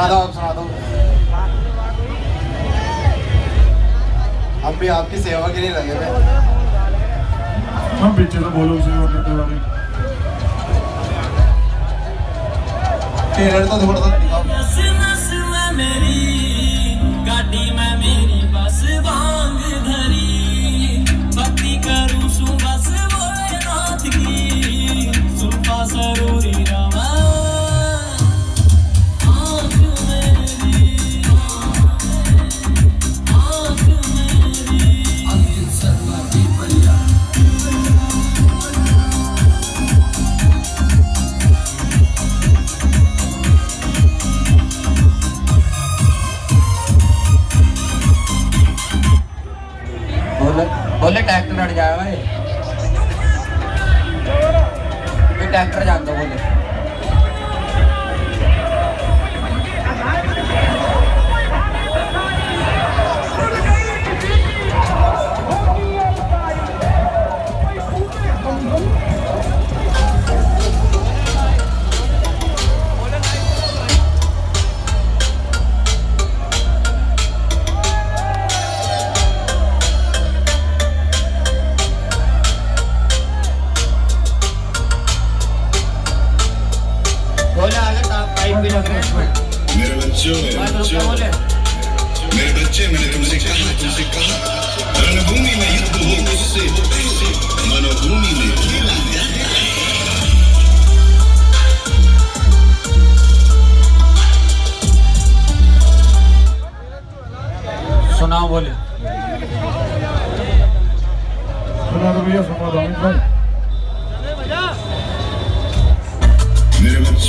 सुना दो आप सुना दो। हम भी आपकी सेवा के लिए लगे हुए हम पीछे से बोलो उसे और वाले ट्रेलर तो थोड़ा सा बोले बोले ट्रैक्टर हट जाएगा ये ट्रैक्टर जान दो बोले बोले आगे पाइप भी लग रहे हैं मेरे बच्चों मेरे बच्चों। बोले। मेरे बच्चे मैंने तुमसे कहा तुमसे कहा। रणभूमि में युद्ध हो उससे मनोभूमि में खेला सुनाओ बोले। सुना दो भैया सुना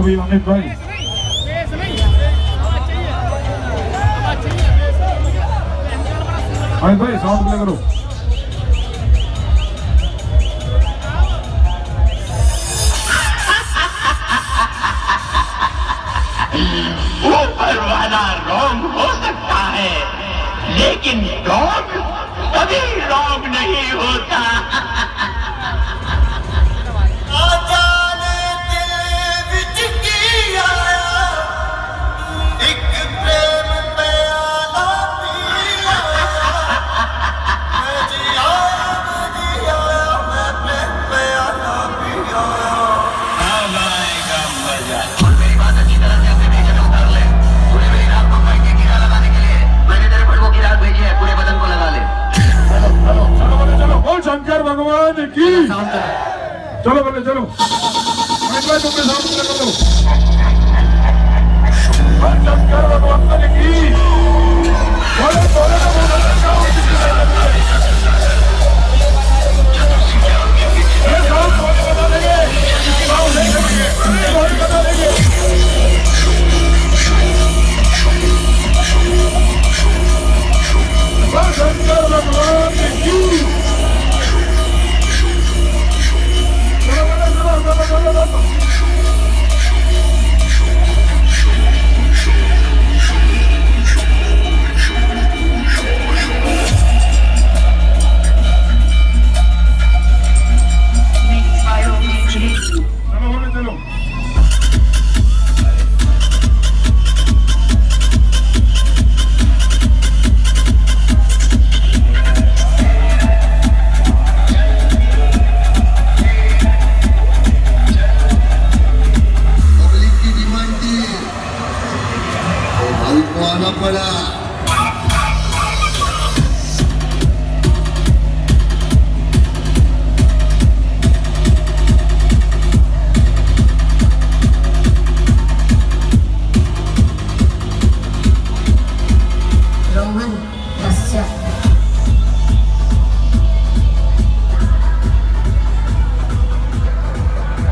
रहो चलो भैया अमित भाई भाई साउंड प्ले करो रॉन्ग हो सकता है, लेकिन रॉन्ग कभी रॉन्ग की चलो बोले चलो